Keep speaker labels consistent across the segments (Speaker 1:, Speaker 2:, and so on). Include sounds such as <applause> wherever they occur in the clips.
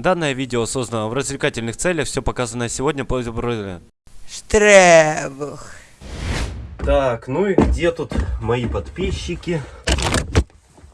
Speaker 1: Данное видео создано в развлекательных целях, все показанное сегодня по
Speaker 2: Штребух.
Speaker 3: Так, ну и где тут мои подписчики?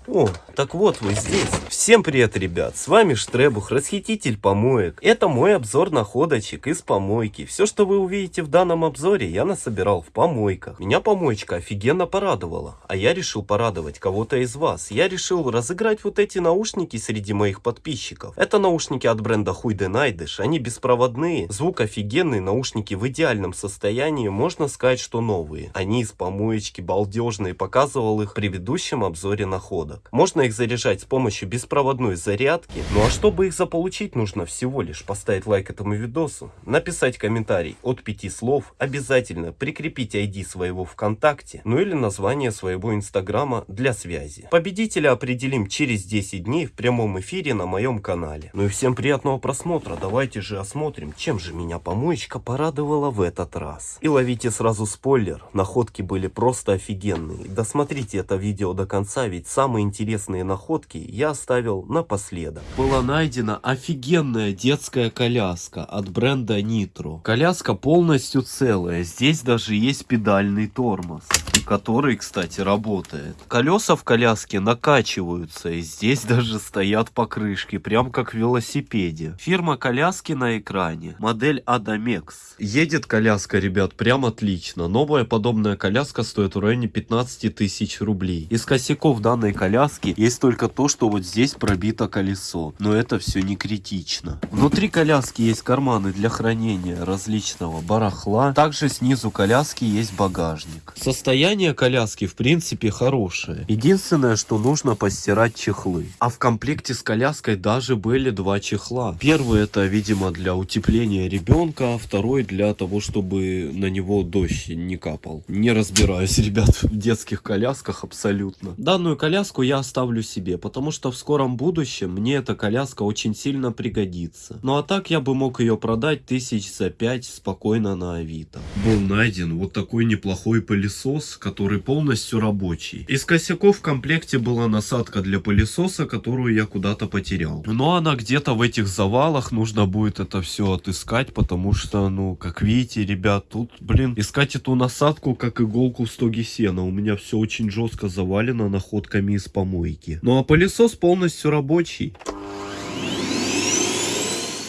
Speaker 3: О, так вот вы здесь. Всем привет, ребят. С вами Штребух, расхититель помоек. Это мой обзор находочек из помойки. Все, что вы увидите в данном обзоре, я насобирал в помойках. Меня помоечка офигенно порадовала. А я решил порадовать кого-то из вас. Я решил разыграть вот эти наушники среди моих подписчиков. Это наушники от бренда Хуйде Найдыш. Они беспроводные, звук офигенный, наушники в идеальном состоянии. Можно сказать, что новые. Они из помоечки балдежные. Показывал их в предыдущем обзоре находок зарядок. Можно их заряжать с помощью беспроводной зарядки. Ну а чтобы их заполучить, нужно всего лишь поставить лайк этому видосу, написать комментарий от 5 слов, обязательно прикрепить ID своего ВКонтакте, ну или название своего инстаграма для связи. Победителя определим через 10 дней в прямом эфире на моем канале. Ну и всем приятного просмотра, давайте же осмотрим, чем же меня помоечка порадовала в этот раз. И ловите сразу спойлер, находки были просто офигенные. Досмотрите это видео до конца, ведь самые интересные находки я оставил напоследок.
Speaker 4: Была найдена офигенная детская коляска от бренда Nitro. Коляска полностью целая, здесь даже есть педальный тормоз который, кстати, работает. Колеса в коляске накачиваются, и здесь <laughs> даже стоят покрышки, прям как в велосипеде. Фирма коляски на экране, модель Adamex. Едет коляска, ребят, прям отлично. Новая подобная коляска стоит в районе 15 тысяч рублей. Из косяков данной коляски есть только то, что вот здесь пробито колесо, но это все не критично. Внутри коляски есть карманы для хранения различного барахла, также снизу коляски есть багажник. Состояние коляски в принципе хорошее. Единственное, что нужно постирать чехлы. А в комплекте с коляской даже были два чехла. Первый это, видимо, для утепления ребенка, а второй для того, чтобы на него дождь не капал. Не разбираюсь, <laughs> ребят, в детских колясках абсолютно. Данную коляску я оставлю себе, потому что в скором будущем мне эта коляска очень сильно пригодится. Ну а так я бы мог ее продать тысяч за пять спокойно на Авито. Был найден вот такой неплохой пылесос, который полностью рабочий. Из косяков в комплекте была насадка для пылесоса, которую я куда-то потерял. Но она где-то в этих завалах, нужно будет это все отыскать, потому что, ну, как видите, ребят, тут, блин, искать эту насадку, как иголку в стоге сена. У меня все очень жестко завалено находками из помойки. Ну а пылесос полностью рабочий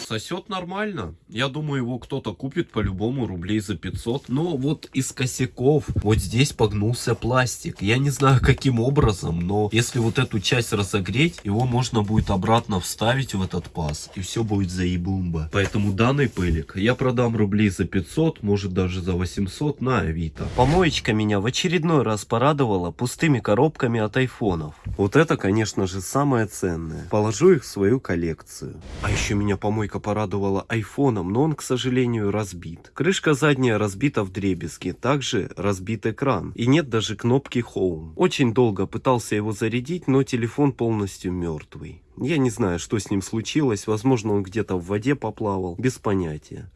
Speaker 4: сосет нормально. Я думаю, его кто-то купит по-любому рублей за 500. Но вот из косяков вот здесь погнулся пластик. Я не знаю каким образом, но если вот эту часть разогреть, его можно будет обратно вставить в этот паз. И все будет заебумба. Поэтому данный пылик я продам рублей за 500, может даже за 800 на Авито.
Speaker 3: Помоечка меня в очередной раз порадовала пустыми коробками от айфонов. Вот это, конечно же, самое ценное. Положу их в свою коллекцию. А еще меня помойка Девушка порадовала айфоном, но он, к сожалению, разбит. Крышка задняя разбита в дребезги, также разбит экран. И нет даже кнопки Home. Очень долго пытался его зарядить, но телефон полностью мертвый. Я не знаю, что с ним случилось, возможно он где-то в воде поплавал, без понятия.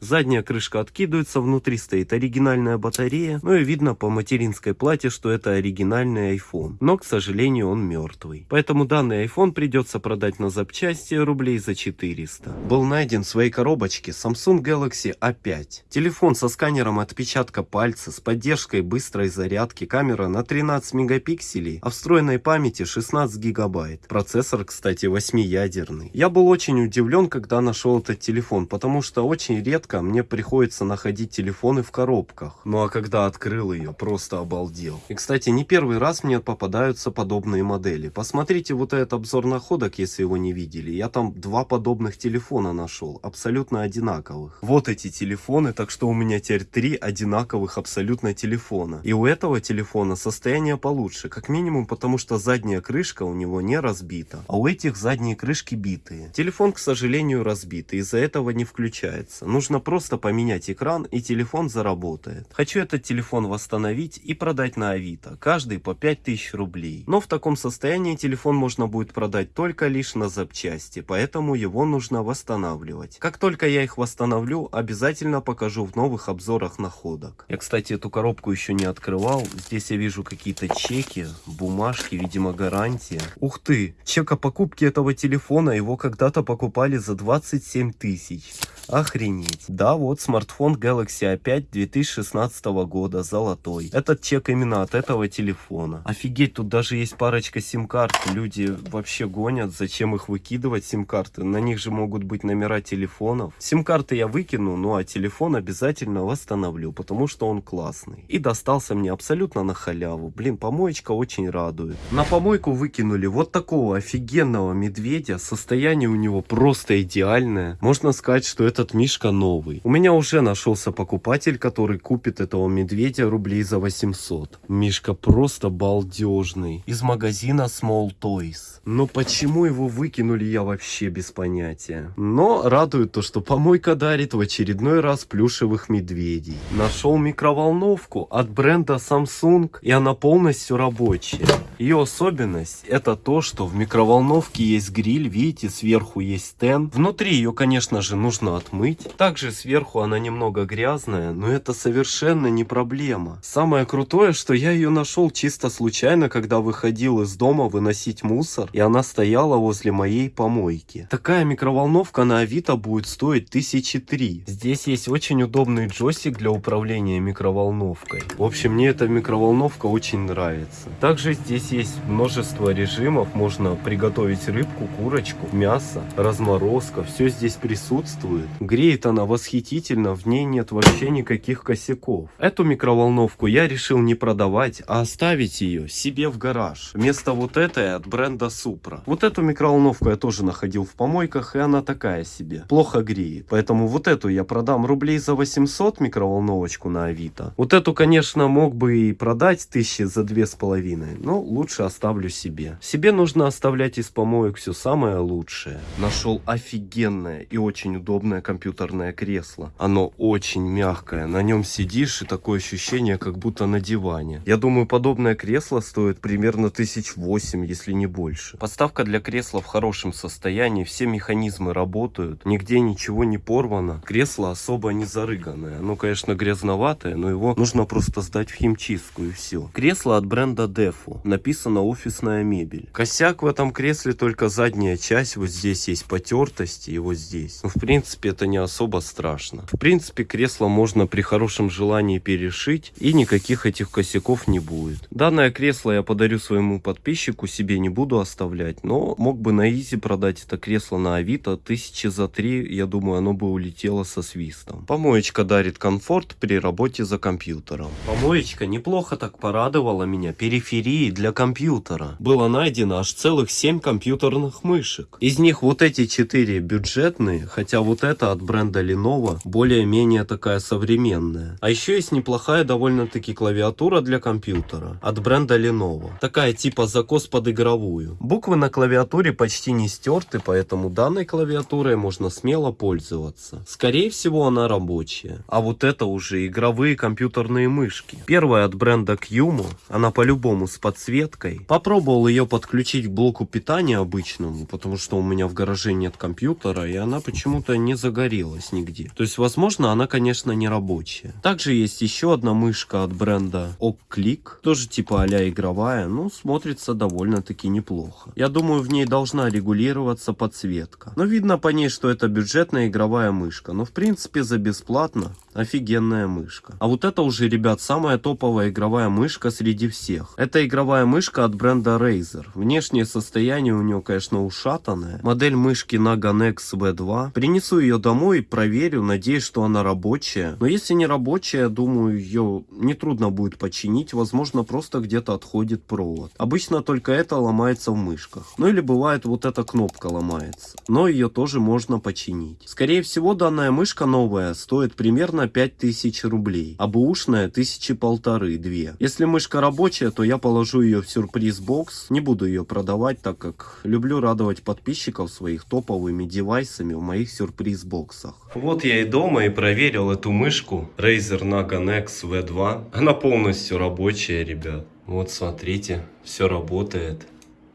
Speaker 3: Задняя крышка откидывается, внутри стоит оригинальная батарея, ну и видно по материнской плате, что это оригинальный iPhone. Но, к сожалению, он мертвый. Поэтому данный iPhone придется продать на запчасти рублей за 400. Был найден в своей коробочке Samsung Galaxy A5. Телефон со сканером отпечатка пальца, с поддержкой быстрой зарядки, камера на 13 мегапикселей, а встроенной памяти 16 гигабайт. Процессор, кстати, 8-ядерный. Я был очень удивлен, когда нашел этот телефон, потому что очень редко редко мне приходится находить телефоны в коробках. Ну а когда открыл ее, просто обалдел. И кстати, не первый раз мне попадаются подобные модели. Посмотрите вот этот обзор находок, если его не видели. Я там два подобных телефона нашел, абсолютно одинаковых. Вот эти телефоны, так что у меня теперь три одинаковых абсолютно телефона. И у этого телефона состояние получше, как минимум потому что задняя крышка у него не разбита, а у этих задние крышки битые. Телефон, к сожалению, разбит, и из-за этого не включается. Нужно нужно просто поменять экран и телефон заработает. Хочу этот телефон восстановить и продать на Авито, каждый по 5000 рублей. Но в таком состоянии телефон можно будет продать только лишь на запчасти, поэтому его нужно восстанавливать. Как только я их восстановлю, обязательно покажу в новых обзорах находок. Я, кстати, эту коробку еще не открывал. Здесь я вижу какие-то чеки, бумажки, видимо гарантия. Ух ты, чек о покупке этого телефона, его когда-то покупали за 27 тысяч. Охренеть. Да, вот смартфон Galaxy A5 2016 года, золотой. Этот чек именно от этого телефона. Офигеть, тут даже есть парочка сим-карт. Люди вообще гонят, зачем их выкидывать, сим-карты. На них же могут быть номера телефонов. Сим-карты я выкину, ну а телефон обязательно восстановлю, потому что он классный. И достался мне абсолютно на халяву. Блин, помоечка очень радует. На помойку выкинули вот такого офигенного медведя. Состояние у него просто идеальное. Можно сказать, что этот мишка новый. У меня уже нашелся покупатель, который купит этого медведя рублей за 800. Мишка просто балдежный. Из магазина Small Toys. Но почему его выкинули, я вообще без понятия. Но радует то, что помойка дарит в очередной раз плюшевых медведей. Нашел микроволновку от бренда Samsung, и она полностью рабочая. Ее особенность это то, что в микроволновке есть гриль, видите, сверху есть стенд. Внутри ее, конечно же, нужно отмыть. Также сверху она немного грязная, но это совершенно не проблема. Самое крутое, что я ее нашел чисто случайно, когда выходил из дома выносить мусор, и она стояла возле моей помойки. Такая микроволновка на Авито будет стоить тысячи три. Здесь есть очень удобный джойстик для управления микроволновкой. В общем, мне эта микроволновка очень нравится. Также здесь есть множество режимов, можно приготовить рыбку, курочку, мясо, разморозка, все здесь присутствует. Греет она восхитительно, в ней нет вообще никаких косяков. Эту микроволновку я решил не продавать, а оставить ее себе в гараж. Вместо вот этой от бренда Supra. Вот эту микроволновку я тоже находил в помойках, и она такая себе. Плохо греет. Поэтому вот эту я продам рублей за 800 микроволновочку на Авито. Вот эту, конечно, мог бы и продать тысячи за две с половиной, но лучше оставлю себе. Себе нужно оставлять из помоек все самое лучшее. Нашел офигенное и очень удобное компьютерное кресло. Оно очень мягкое, на нем сидишь и такое ощущение, как будто на диване. Я думаю, подобное кресло стоит примерно тысяч восемь, если не больше. Подставка для кресла в хорошем состоянии, все механизмы работают, нигде ничего не порвано. Кресло особо не зарыганное. Оно, конечно, грязноватое, но его нужно просто сдать в химчистку и все. Кресло от бренда Defu. Написано офисная мебель. Косяк в этом кресле только задняя часть. Вот здесь есть потертости и вот здесь. Но в принципе это не особо страшно. В принципе кресло можно при хорошем желании перешить и никаких этих косяков не будет. Данное кресло я подарю своему подписчику, себе не буду оставлять. Но мог бы на изи продать это кресло на авито. Тысячи за три, я думаю, оно бы улетело со свистом. Помоечка дарит комфорт при работе за компьютером. Помоечка неплохо так порадовала меня периферией для компьютера. Было найдено аж целых 7 компьютерных мышек. Из них вот эти 4 бюджетные, хотя вот это от бренда Lenovo более-менее такая современная. А еще есть неплохая довольно-таки клавиатура для компьютера от бренда Lenovo. Такая типа закос под игровую. Буквы на клавиатуре почти не стерты, поэтому данной клавиатурой можно смело пользоваться. Скорее всего она рабочая. А вот это уже игровые компьютерные мышки. Первая от бренда Qmo, она по-любому с подсветкой. Попробовал ее подключить к блоку питания обычному, потому что у меня в гараже нет компьютера, и она почему-то не загорелась нигде. То есть, возможно, она, конечно, не рабочая. Также есть еще одна мышка от бренда OkClick, тоже типа а игровая, но смотрится довольно-таки неплохо. Я думаю, в ней должна регулироваться подсветка. Но видно по ней, что это бюджетная игровая мышка. Но в принципе за бесплатно офигенная мышка. А вот это уже, ребят, самая топовая игровая мышка среди всех. Это игровая мышка от бренда Razer. Внешнее состояние у нее, конечно, ушатанное. Модель мышки Naga Nex V2. Принесу ее домой, проверю, надеюсь, что она рабочая. Но если не рабочая, думаю, ее нетрудно будет починить. Возможно, просто где-то отходит провод. Обычно только это ломается в мышках. Ну или бывает вот эта кнопка ломается. Но ее тоже можно починить. Скорее всего, данная мышка новая стоит примерно 5000 рублей. А бэушная тысячи полторы-две. Если мышка рабочая, то я положу ее в сюрприз-бокс. Не буду ее продавать, так как люблю радовать подписчиков своих топовыми девайсами в моих сюрприз сюрприз-боксах. Вот я и дома и проверил эту мышку Razer Naga Nex V2. Она полностью рабочая, ребят. Вот смотрите, все работает.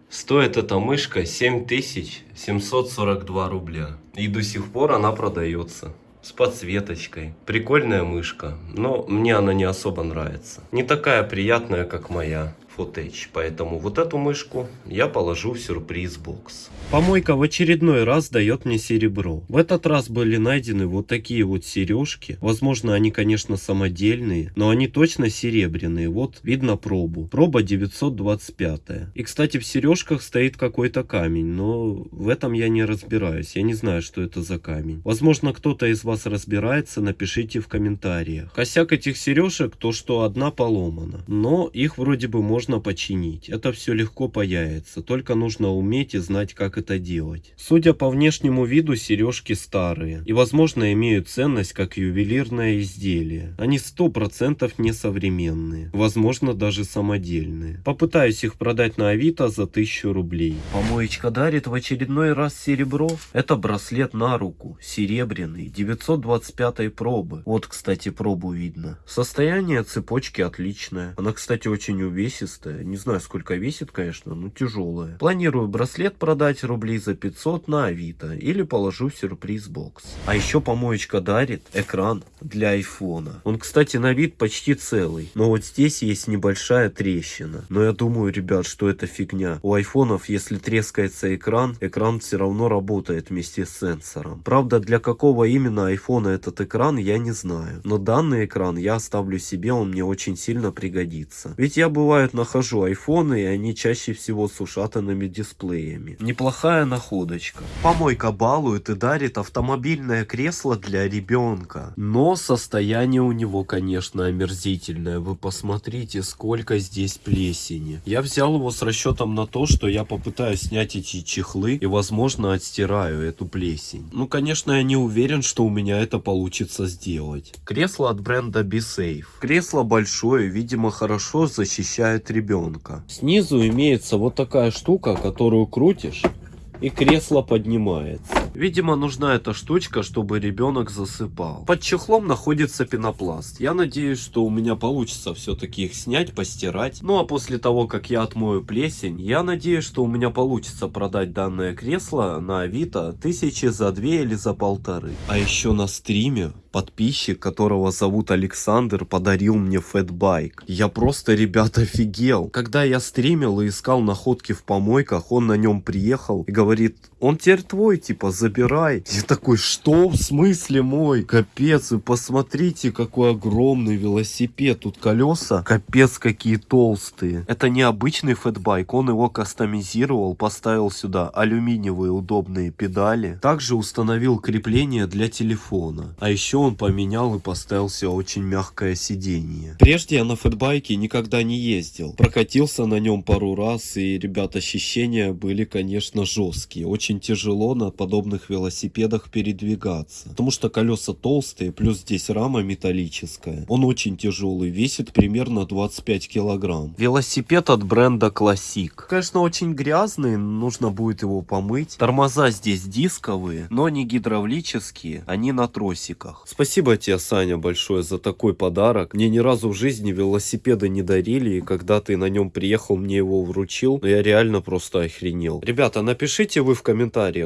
Speaker 3: Стоит эта мышка 7742 рубля. И до сих пор она продается. С подсветочкой. Прикольная мышка, но мне она не особо нравится. Не такая приятная, как моя. Footage. Поэтому вот эту мышку я положу в сюрприз-бокс. Помойка в очередной раз дает мне серебро. В этот раз были найдены вот такие вот сережки. Возможно, они, конечно, самодельные, но они точно серебряные. Вот видно пробу. Проба 925. И, кстати, в сережках стоит какой-то камень, но в этом я не разбираюсь. Я не знаю, что это за камень. Возможно, кто-то из вас разбирается, напишите в комментариях. Косяк этих сережек то, что одна поломана. Но их вроде бы можно починить. Это все легко паяется, только нужно уметь и знать, как это делать. Судя по внешнему виду, сережки старые и, возможно, имеют ценность как ювелирное изделие. Они 100% не современные, возможно, даже самодельные. Попытаюсь их продать на Авито за 1000 рублей. Помоечка дарит в очередной раз серебро. Это браслет на руку, серебряный, 925 пробы. Вот, кстати, пробу видно. Состояние цепочки отличное. Она, кстати, очень увесистая. Не знаю, сколько весит, конечно, но тяжелая. Планирую браслет продать рублей за 500 на Авито или положу в сюрприз-бокс. А еще помоечка дарит экран для айфона. Он, кстати, на вид почти целый. Но вот здесь есть небольшая трещина. Но я думаю, ребят, что это фигня. У айфонов, если трескается экран, экран все равно работает вместе с сенсором. Правда, для какого именно айфона этот экран, я не знаю. Но данный экран я оставлю себе, он мне очень сильно пригодится. Ведь я бывает нахожу айфоны, и они чаще всего с ушатанными дисплеями. Неплохая находочка. Помойка балует и дарит автомобильное кресло для ребенка. Но состояние у него, конечно, омерзительное. Вы посмотрите, сколько здесь плесени. Я взял его с расчетом на то, что я попытаюсь снять эти чехлы и, возможно, отстираю эту плесень. Ну, конечно, я не уверен, что у меня это получится сделать. Кресло от бренда BeSafe. Кресло большое, видимо, хорошо защищает ребенка. Снизу имеется вот такая штука, которую крутишь и кресло поднимается. Видимо, нужна эта штучка, чтобы ребенок засыпал. Под чехлом находится пенопласт. Я надеюсь, что у меня получится все-таки их снять, постирать. Ну а после того, как я отмою плесень, я надеюсь, что у меня получится продать данное кресло на Авито тысячи за две или за полторы. А еще на стриме подписчик, которого зовут Александр, подарил мне фэтбайк. Я просто, ребят, <laughs> офигел. Когда я стримил и искал находки в помойках, он на нем приехал и говорит, он теперь твой, типа, забирай. Я такой, что в смысле мой? Капец, вы посмотрите, какой огромный велосипед. Тут колеса, капец, какие толстые. Это не обычный фэтбайк, он его кастомизировал, поставил сюда алюминиевые удобные педали. Также установил крепление для телефона. А еще он поменял и поставил себе очень мягкое сиденье. Прежде я на фэтбайке никогда не ездил. Прокатился на нем пару раз, и, ребят, ощущения были, конечно, жесткие. Очень тяжело на подобных велосипедах передвигаться. Потому что колеса толстые, плюс здесь рама металлическая. Он очень тяжелый, весит примерно 25 килограмм. Велосипед от бренда Classic. Конечно, очень грязный, нужно будет его помыть. Тормоза здесь дисковые, но не гидравлические, они на тросиках. Спасибо тебе, Саня, большое за такой подарок. Мне ни разу в жизни велосипеда не дарили, и когда ты на нем приехал, мне его вручил, но я реально просто охренел. Ребята, напишите вы в комментариях,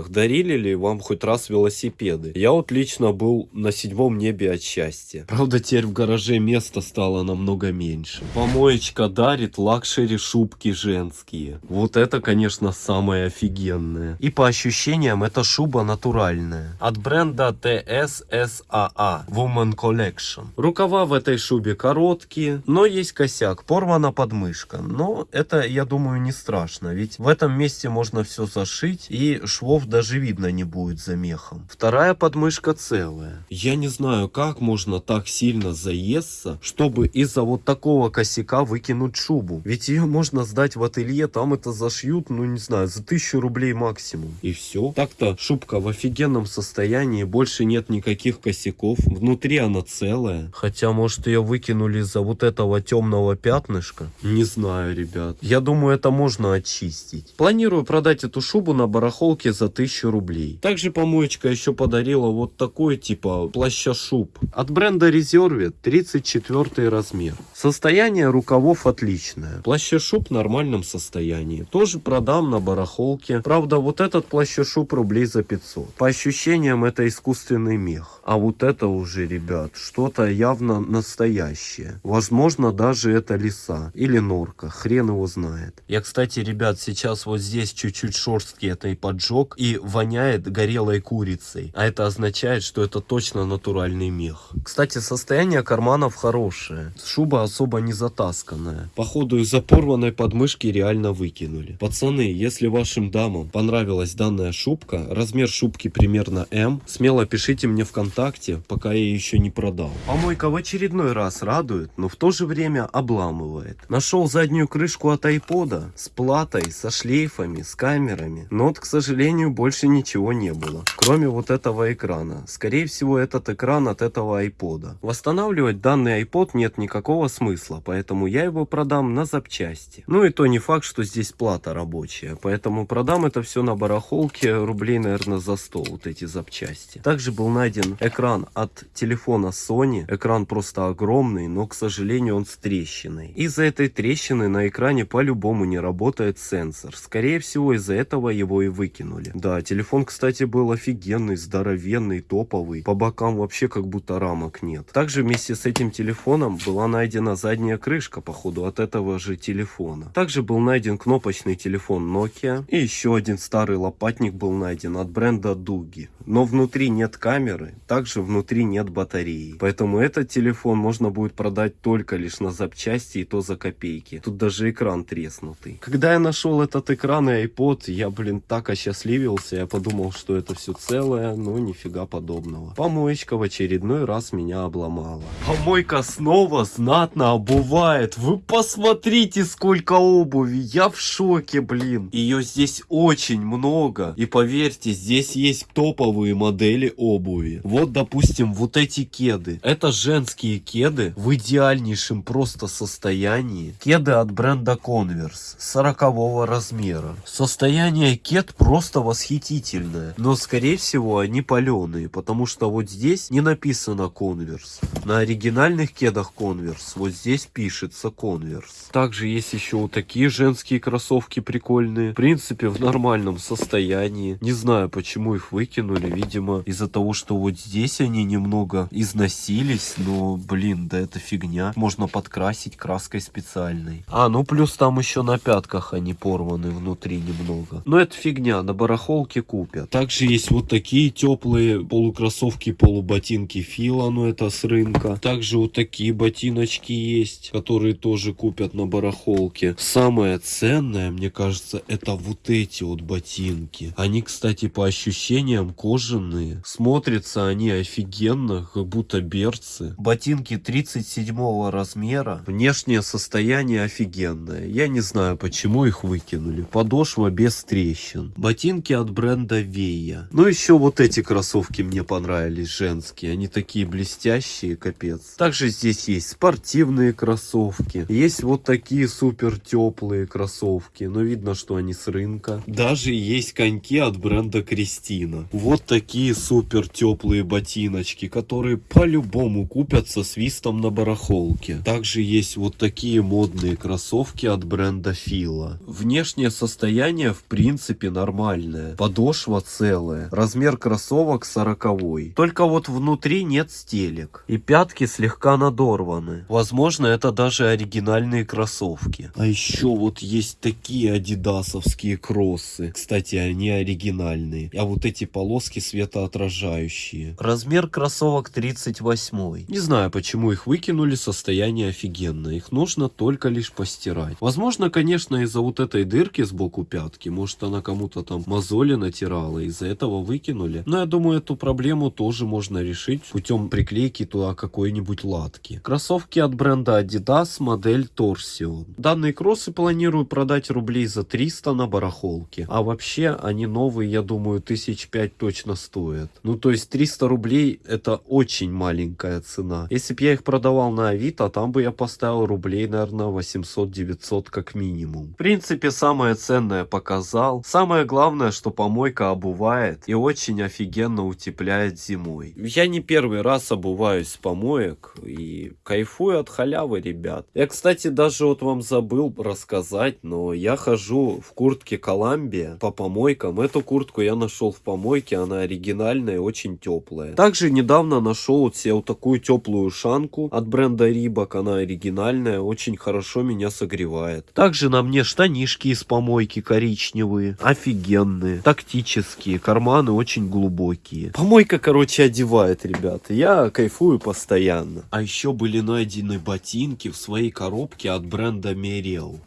Speaker 3: дарили ли вам хоть раз велосипеды. Я вот лично был на седьмом небе от счастья. Правда, теперь в гараже места стало намного меньше. Помоечка дарит luxury шубки женские. Вот это, конечно, самое офигенное. И по ощущениям, эта шуба натуральная. От бренда TSSAA. Woman Collection. Рукава в этой шубе короткие, но есть косяк. Порвана подмышка. Но это, я думаю, не страшно. Ведь в этом месте можно все зашить и швов даже видно не будет за мехом. Вторая подмышка целая. Я не знаю, как можно так сильно заесться, чтобы из-за вот такого косяка выкинуть шубу. Ведь ее можно сдать в ателье, там это зашьют, ну не знаю, за тысячу рублей максимум. И все. Так-то шубка в офигенном состоянии, больше нет никаких косяков. Внутри она целая. Хотя, может, ее выкинули из-за вот этого темного пятнышка. Не знаю, ребят. Я думаю, это можно очистить. Планирую продать эту шубу на барахолке барахолке за 1000 рублей. Также помоечка еще подарила вот такой типа плаща-шуб. От бренда Reserve 34 размер. Состояние рукавов отличное. Плаща-шуб в нормальном состоянии. Тоже продам на барахолке. Правда, вот этот плаща-шуб рублей за 500. По ощущениям это искусственный мех. А вот это уже, ребят, что-то явно настоящее. Возможно, даже это лиса или норка. Хрен его знает. Я, кстати, ребят, сейчас вот здесь чуть-чуть шорстки этой поджег и воняет горелой курицей. А это означает, что это точно натуральный мех. Кстати, состояние карманов хорошее. Шуба особо не затасканная. Походу из-за порванной подмышки реально выкинули. Пацаны, если вашим дамам понравилась данная шубка, размер шубки примерно М, смело пишите мне ВКонтакте, пока я еще не продал. Помойка в очередной раз радует, но в то же время обламывает. Нашел заднюю крышку от айпода с платой, со шлейфами, с камерами. Но вот, к сожалению, больше ничего не было. Кроме вот этого экрана. Скорее всего, этот экран от этого айпода. Восстанавливать данный iPod нет никакого смысла, поэтому я его продам на запчасти. Ну и то не факт, что здесь плата рабочая, поэтому продам это все на барахолке рублей, наверное, за 100, вот эти запчасти. Также был найден экран от телефона Sony. Экран просто огромный, но, к сожалению, он с трещиной. Из-за этой трещины на экране по-любому не работает сенсор. Скорее всего, из-за этого его и выкинули. Да, телефон, кстати, был офигенный, здоровенный, топовый. По бокам вообще как будто рамок нет. Также вместе с этим телефоном была найдена задняя крышка, походу, от этого же телефона. Также был найден кнопочный телефон Nokia. И еще один старый лопатник был найден от бренда Дуги. Но внутри нет камеры, также внутри нет батареи. Поэтому этот телефон можно будет продать только лишь на запчасти и то за копейки. Тут даже экран треснутый. Когда я нашел этот экран и iPod, я, блин, так осчастливился. Я подумал, что это все целое, но нифига подобного. Помоечка в очередной раз меня обломала. Помойка снова знатно обувает. Вы посмотрите, сколько обуви. Я в шоке, блин. Ее здесь очень много. И поверьте, здесь есть топовые модели обуви. Вот, допустим, вот эти кеды. Это женские кеды в идеальнейшем просто состоянии. Кеды от бренда Converse 40 размера. Состояние кед просто восхитительное. Но, скорее всего, они паленые, потому что вот здесь не написано Converse. На оригинальных кедах Converse вот здесь пишется Converse. Также есть еще вот такие женские кроссовки прикольные. В принципе, в нормальном состоянии. Не знаю, почему их выкинули. Видимо, из-за того, что вот здесь они немного износились. Но, блин, да это фигня. Можно подкрасить краской специальной. А, ну плюс там еще на пятках они порваны внутри немного. Но это фигня, на барахолке купят. Также есть вот такие теплые полукроссовки, полуботинки Фила, ну это с рынка. Также вот такие ботиночки есть, которые тоже купят на барахолке. Самое ценное, мне кажется, это вот эти вот ботинки. Они, кстати, по ощущениям кожаные. Смотрятся они офигенно, как будто берцы. Ботинки 37 размера. Внешнее состояние офигенное. Я не знаю, почему их выкинули. Подошва без трещин. Ботинки от бренда Вея. Ну еще вот эти кроссовки мне понравились, женские. Они такие блестящие, капец. Также здесь есть спортивные кроссовки. Есть вот такие супер теплые кроссовки. Но видно, что они с рынка. Даже есть коньки от бренда Кристина. Вот такие супер теплые ботиночки, которые по-любому купят со свистом на барахолке. Также есть вот такие модные кроссовки от бренда Фила. Внешнее состояние в принципе нормальное. Подошва целая. Размер кроссовок 40. Только вот внутри нет стелек. И пятки слегка надорваны. Возможно это даже оригинальные кроссовки. А еще вот есть такие адидасовские кроссы. Кстати они оригинальные. А вот эти полоски светоотражающие. Размер кроссовок 38. Не знаю почему их выкинули. Состояние офигенное. Их нужно только лишь постирать. Возможно конечно из-за вот этой дырки сбоку пятки. Может она кому-то там мозоли натирала. Из-за этого выкинули. Но я думаю эту проблему тоже можно решить путем приклейки туда какой-нибудь латки. Кроссовки от бренда Adidas модель Torsion. Данные кроссы планирую продать рублей за 300 на барахолке. А вообще они новые я думаю тысяч пять точно стоят. Ну то есть 300 рублей это очень маленькая цена. Если бы я их продавал на Авито, там бы я поставил рублей наверное 800-900 как минимум. В принципе самое ценное показал. Самое главное главное, что помойка обувает и очень офигенно утепляет зимой. Я не первый раз обуваюсь с помоек и кайфую от халявы, ребят. Я, кстати, даже вот вам забыл рассказать, но я хожу в куртке Коламбия по помойкам. Эту куртку я нашел в помойке, она оригинальная, очень теплая. Также недавно нашел вот себе вот такую теплую ушанку от бренда Рибак, она оригинальная, очень хорошо меня согревает. Также на мне штанишки из помойки коричневые, офигенные, тактические, карманы очень глубокие. Помойка, короче, одевает, ребята, я кайфую постоянно. А еще были найдены ботинки в своей коробке от бренда Мерел.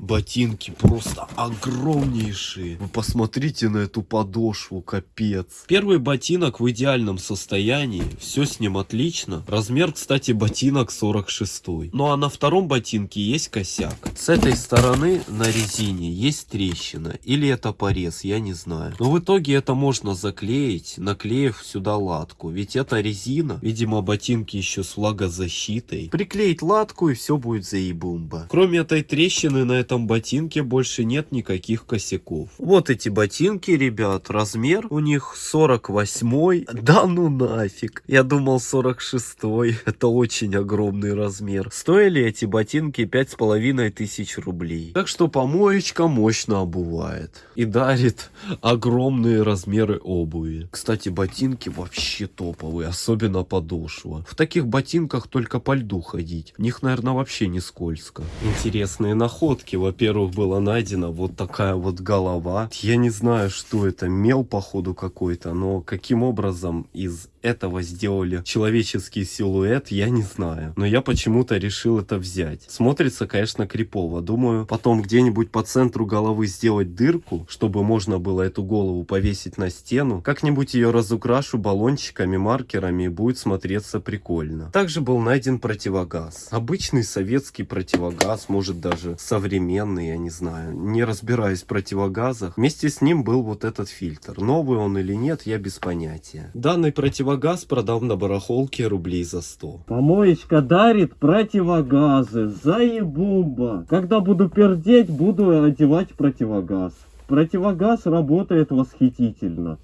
Speaker 3: Ботинки просто огромнейшие. Вы посмотрите на эту подошву, капец. Первый ботинок в идеальном состоянии. Все с ним отлично. Размер, кстати, ботинок 46. Ну а на втором ботинке есть косяк. С этой стороны на резине есть трещина. Или это порез, я не знаю. Но в итоге это можно заклеить, наклеив сюда латку. Ведь это резина. Видимо, ботинки еще с влагозащитой. Приклеить латку и все будет заебумба. Кроме этой трещины на этом ботинке больше нет никаких косяков. Вот эти ботинки, ребят, размер у них 48. Да ну нафиг. Я думал 46. <laughs> Это очень огромный размер. Стоили эти ботинки пять с половиной тысяч рублей. Так что помоечка мощно обувает. И дарит огромные размеры обуви. Кстати, ботинки вообще топовые, особенно подошва. В таких ботинках только по льду ходить. В них, наверное, вообще не скользко. Интересные находки во-первых, была найдена вот такая вот голова. Я не знаю, что это, мел походу какой-то, но каким образом из этого сделали человеческий силуэт, я не знаю. Но я почему-то решил это взять. Смотрится, конечно, крипово. Думаю, потом где-нибудь по центру головы сделать дырку, чтобы можно было эту голову повесить на стену. Как-нибудь ее разукрашу баллончиками, маркерами и будет смотреться прикольно. Также был найден противогаз. Обычный советский противогаз, может даже современный, я не знаю. Не разбираюсь в противогазах. Вместе с ним был вот этот фильтр. Новый он или нет, я без понятия. Данный противогаз продал на барахолке рублей за 100.
Speaker 2: Помоечка дарит противогазы. Заебумба. Когда буду пердеть, буду одевать противогаз. Противогаз работает восхитительно.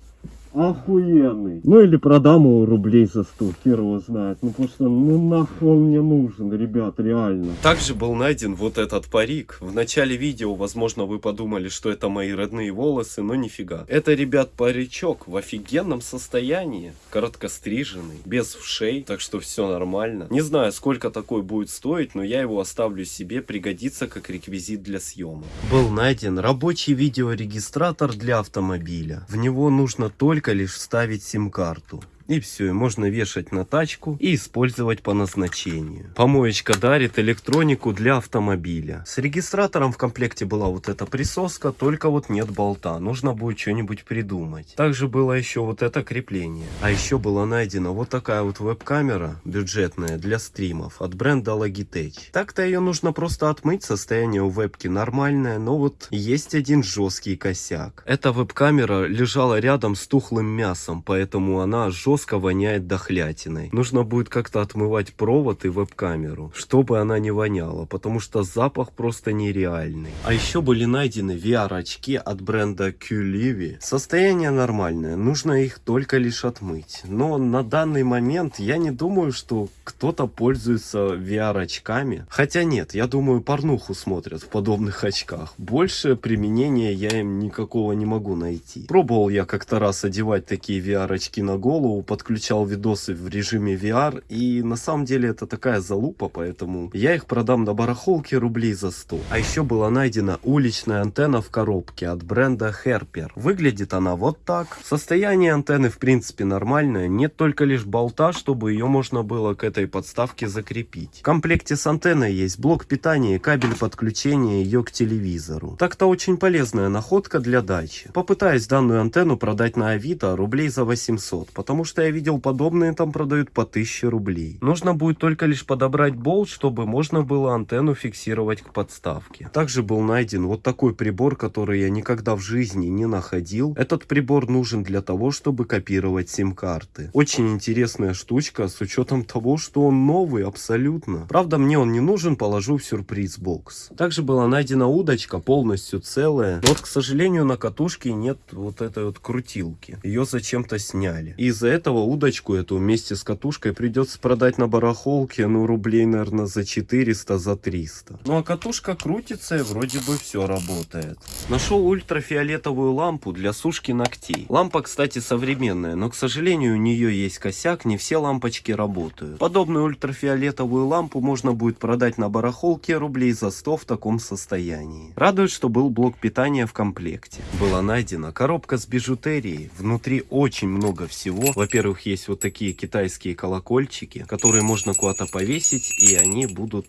Speaker 2: Охуенный. Ну или продам его рублей за 100, хер его знает. Ну потому что, ну нахуй он мне нужен, ребят, реально.
Speaker 3: Также был найден вот этот парик. В начале видео, возможно, вы подумали, что это мои родные волосы, но нифига. Это, ребят, паричок в офигенном состоянии. Короткостриженный, без вшей, так что все нормально. Не знаю, сколько такой будет стоить, но я его оставлю себе, пригодится как реквизит для съемок. Был найден рабочий видеорегистратор для автомобиля. В него нужно только только лишь вставить сим-карту. И все, можно вешать на тачку и использовать по назначению. Помоечка дарит электронику для автомобиля. С регистратором в комплекте была вот эта присоска, только вот нет болта. Нужно будет что-нибудь придумать. Также было еще вот это крепление. А еще была найдена вот такая вот веб-камера бюджетная для стримов от бренда Logitech. Так-то ее нужно просто отмыть, состояние у вебки нормальное, но вот есть один жесткий косяк. Эта веб-камера лежала рядом с тухлым мясом, поэтому она жестко жестко воняет дохлятиной. Нужно будет как-то отмывать провод и веб-камеру, чтобы она не воняла, потому что запах просто нереальный. А еще были найдены VR-очки от бренда QLivy. Состояние нормальное, нужно их только лишь отмыть. Но на данный момент я не думаю, что кто-то пользуется VR-очками. Хотя нет, я думаю, порнуху смотрят в подобных очках. Больше применения я им никакого не могу найти. Пробовал я как-то раз одевать такие VR-очки на голову, подключал видосы в режиме VR, и на самом деле это такая залупа, поэтому я их продам на барахолке рублей за 100. А еще была найдена уличная антенна в коробке от бренда Herper. Выглядит она вот так. Состояние антенны в принципе нормальное, нет только лишь болта, чтобы ее можно было к этой подставке закрепить. В комплекте с антенной есть блок питания и кабель подключения ее к телевизору. Так-то очень полезная находка для дачи. Попытаюсь данную антенну продать на Авито рублей за 800, потому что
Speaker 5: что я видел подобные там продают по 1000 рублей. Нужно будет только лишь подобрать болт, чтобы можно было антенну фиксировать к подставке. Также был найден вот такой прибор, который я никогда в жизни не находил. Этот прибор нужен для того, чтобы копировать сим-карты. Очень интересная штучка с учетом того, что он новый абсолютно. Правда, мне он не нужен, положу в сюрприз-бокс. Также была найдена удочка полностью целая. Но вот, к сожалению, на катушке нет вот этой вот крутилки. Ее зачем-то сняли. И из-за этого удочку эту вместе с катушкой придется продать на барахолке, ну, рублей, наверное, за 400, за 300. Ну, а катушка крутится и вроде бы все работает. Нашел ультрафиолетовую лампу для сушки ногтей. Лампа, кстати, современная, но, к сожалению, у нее есть косяк, не все лампочки работают. Подобную ультрафиолетовую лампу можно будет продать на барахолке рублей за 100 в таком состоянии. Радует, что был блок питания в комплекте. Была найдена коробка с бижутерией. Внутри очень много всего. Во-первых, есть вот такие китайские колокольчики, которые можно куда-то повесить, и они будут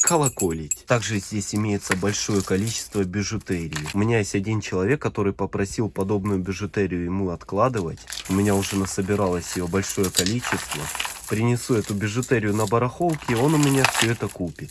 Speaker 5: колоколить. Также здесь имеется большое количество бижутерии. У меня есть один человек, который попросил подобную бижутерию ему откладывать. У меня уже насобиралось ее большое количество. Принесу эту бижутерию на барахолке, и он у меня все это купит.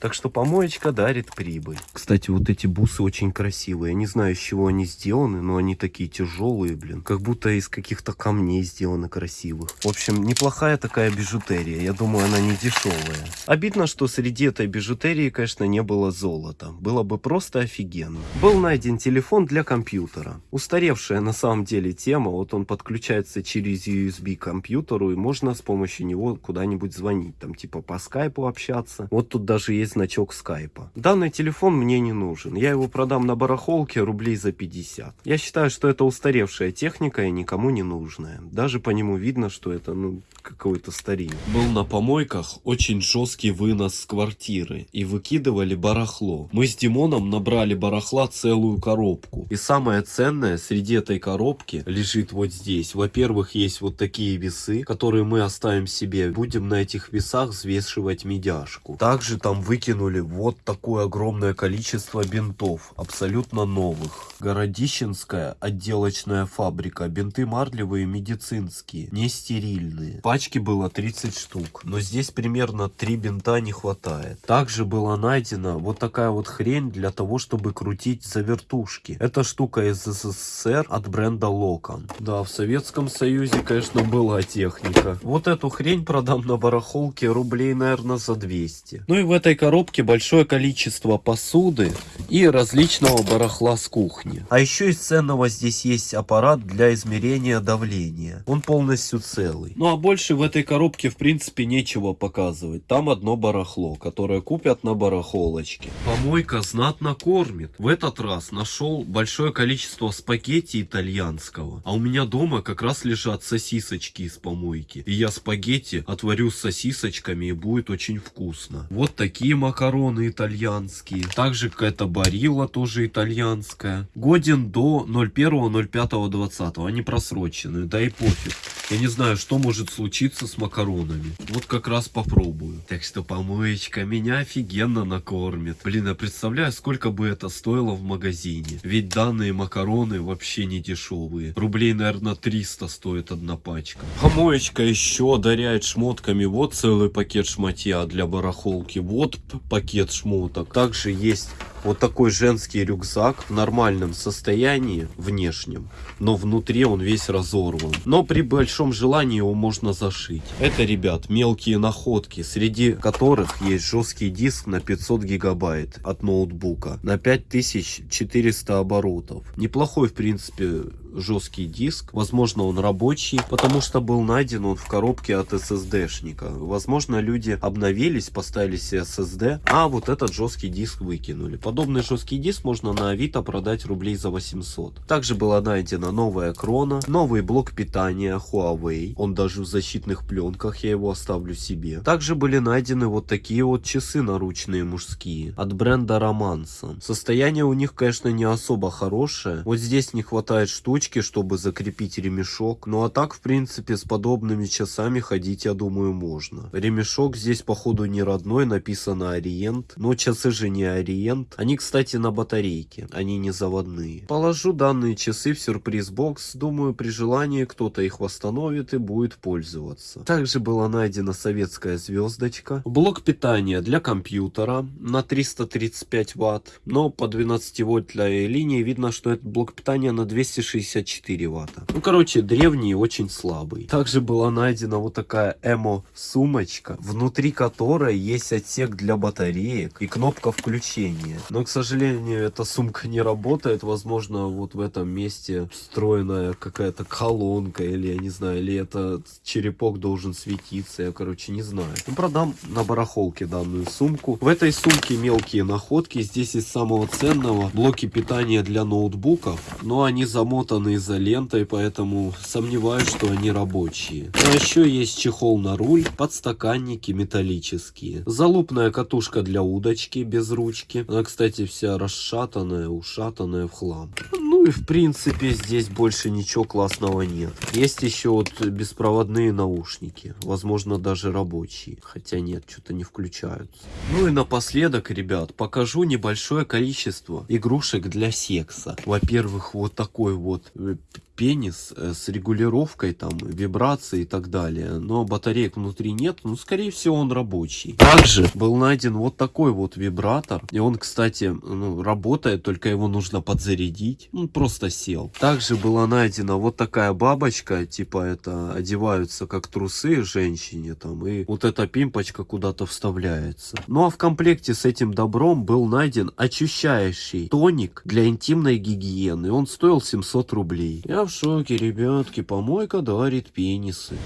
Speaker 5: Так что помоечка дарит прибыль. Кстати, вот эти бусы очень красивые. Я не знаю, из чего они сделаны, но они такие тяжелые, блин. Как будто из каких-то камней сделаны красивых. В общем, неплохая такая бижутерия. Я думаю, она не дешевая. Обидно, что среди этой бижутерии, конечно, не было золота. Было бы просто офигенно. Был найден телефон для компьютера. Устаревшая на самом деле тема. Вот он подключается через USB к компьютеру, и можно с помощью него куда-нибудь звонить. Там типа по скайпу общаться. Вот тут даже есть значок скайпа. Данный телефон мне не нужен. Я его продам на барахолке рублей за 50. Я считаю, что это устаревшая техника и никому не нужная. Даже по нему видно, что это ну какой-то старик.
Speaker 3: Был на помойках очень жесткий вынос с квартиры и выкидывали барахло. Мы с Димоном набрали барахла целую коробку. И самое ценное среди этой коробки лежит вот здесь. Во-первых, есть вот такие весы, которые мы оставим себе. Будем на этих весах взвешивать медяшку. Также там выкинули вот такое огромное количество бинтов, абсолютно новых. Городищенская отделочная фабрика. Бинты марлевые медицинские, не стерильные. Пачки было 30 штук, но здесь примерно 3 бинта не хватает. Также была найдена вот такая вот хрень для того, чтобы крутить завертушки. Эта штука из СССР от бренда Локон. Да, в Советском Союзе, конечно, была техника. Вот эту хрень продам на барахолке рублей, наверное, за 200. Ну и в этой коробке большое количество посуды и различного барахла с кухни. А еще из ценного здесь есть аппарат для измерения давления. Он полностью целый. Ну а больше в этой коробке в принципе нечего показывать. Там одно барахло, которое купят на барахолочке. Помойка знатно кормит. В этот раз нашел большое количество спагетти итальянского. А у меня дома как раз лежат сосисочки из помойки. И я спагетти отварю с сосисочками и будет очень вкусно. Вот такие макароны итальянские. Также какая-то барилла тоже итальянская. Годен до 01.05.20. Они просрочены. Да и пофиг. Я не знаю, что может случиться с макаронами. Вот как раз попробую. Так что помоечка меня офигенно накормит. Блин, я представляю, сколько бы это стоило в магазине. Ведь данные макароны вообще не дешевые. Рублей, наверное, 300 стоит одна пачка. Помоечка еще одаряет шмотками. Вот целый пакет шматья для барахолки. Вот пакет шмоток. Также есть вот такой женский рюкзак в нормальном состоянии, внешнем, но внутри он весь разорван. Но при большом желании его можно зашить. Это, ребят, мелкие находки, среди которых есть жесткий диск на 500 гигабайт от ноутбука на 5400 оборотов. Неплохой, в принципе, жесткий диск. Возможно, он рабочий, потому что был найден он в коробке от SSD-шника. Возможно, люди обновились, поставили себе SSD, а вот этот жесткий диск выкинули. Подобный жесткий диск можно на Авито продать рублей за 800. Также была найдена новая крона, новый блок питания Huawei. Он даже в защитных пленках, я его оставлю себе. Также были найдены вот такие вот часы наручные мужские от бренда Романса. Состояние у них, конечно, не особо хорошее. Вот здесь не хватает штучки, чтобы закрепить ремешок. Ну а так, в принципе, с подобными часами ходить, я думаю, можно. Ремешок здесь, походу, не родной, написано Ориент. Но часы же не Ориент, Они, кстати, на батарейке, они не заводные. Положу данные часы в сюрприз-бокс, думаю, при желании кто-то их восстановит и будет пользоваться. Также была найдена советская звездочка, блок питания для компьютера на 335 ватт, но по 12 вольтной линии видно, что этот блок питания на 264 ватта. Ну, короче, древний очень слабый. Также была найдена вот такая эмо-сумочка, внутри которой есть отсек для батареек и кнопка включения. Но, к сожалению, эта сумка не работает. Возможно, вот в этом месте встроенная какая-то колонка или, я не знаю, или это черепок должен светиться. Я, короче, не знаю. Ну, продам на барахолке данную сумку. В этой сумке мелкие находки. Здесь из самого ценного блоки питания для ноутбуков. Но они замотаны изолентой, поэтому сомневаюсь, что они рабочие. А еще есть чехол на руль, подстаканники металлические. Залупная катушка для удочки без ручки. Она, кстати, вся расшатанная, ушатанная в хлам. Ну и в принципе здесь больше ничего классного нет. Есть еще вот беспроводные наушники. Возможно даже рабочие. Хотя нет, что-то не включаются. Ну и напоследок, ребят, покажу небольшое количество игрушек для секса. Во-первых, вот такой вот э, пенис э, с регулировкой там вибрации и так далее но батареек внутри нет ну скорее всего он рабочий. Также был найден вот такой вот вибратор и он кстати ну, работает только его нужно подзарядить. Он просто сел. Также была найдена вот такая бабочка типа это одеваются как трусы женщине там и вот эта пимпочка куда-то вставляется. Ну а в комплекте с этим добром был найден очищающий тоник для интимной гигиены. Он стоил 700 рублей. Я шоке, ребятки, помойка дарит пенисы.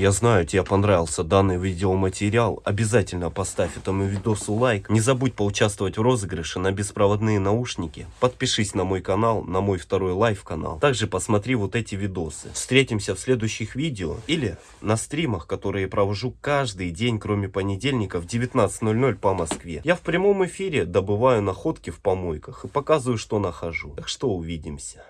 Speaker 6: Я знаю, тебе понравился данный видеоматериал. Обязательно поставь этому видосу лайк. Не забудь поучаствовать в розыгрыше на беспроводные наушники. Подпишись на мой канал, на мой второй live канал. Также посмотри вот эти видосы. Встретимся в следующих видео или на стримах, которые провожу каждый день, кроме понедельника в 19.00 по Москве. Я в прямом эфире добываю находки в помойках и показываю, что нахожу. Так что увидимся.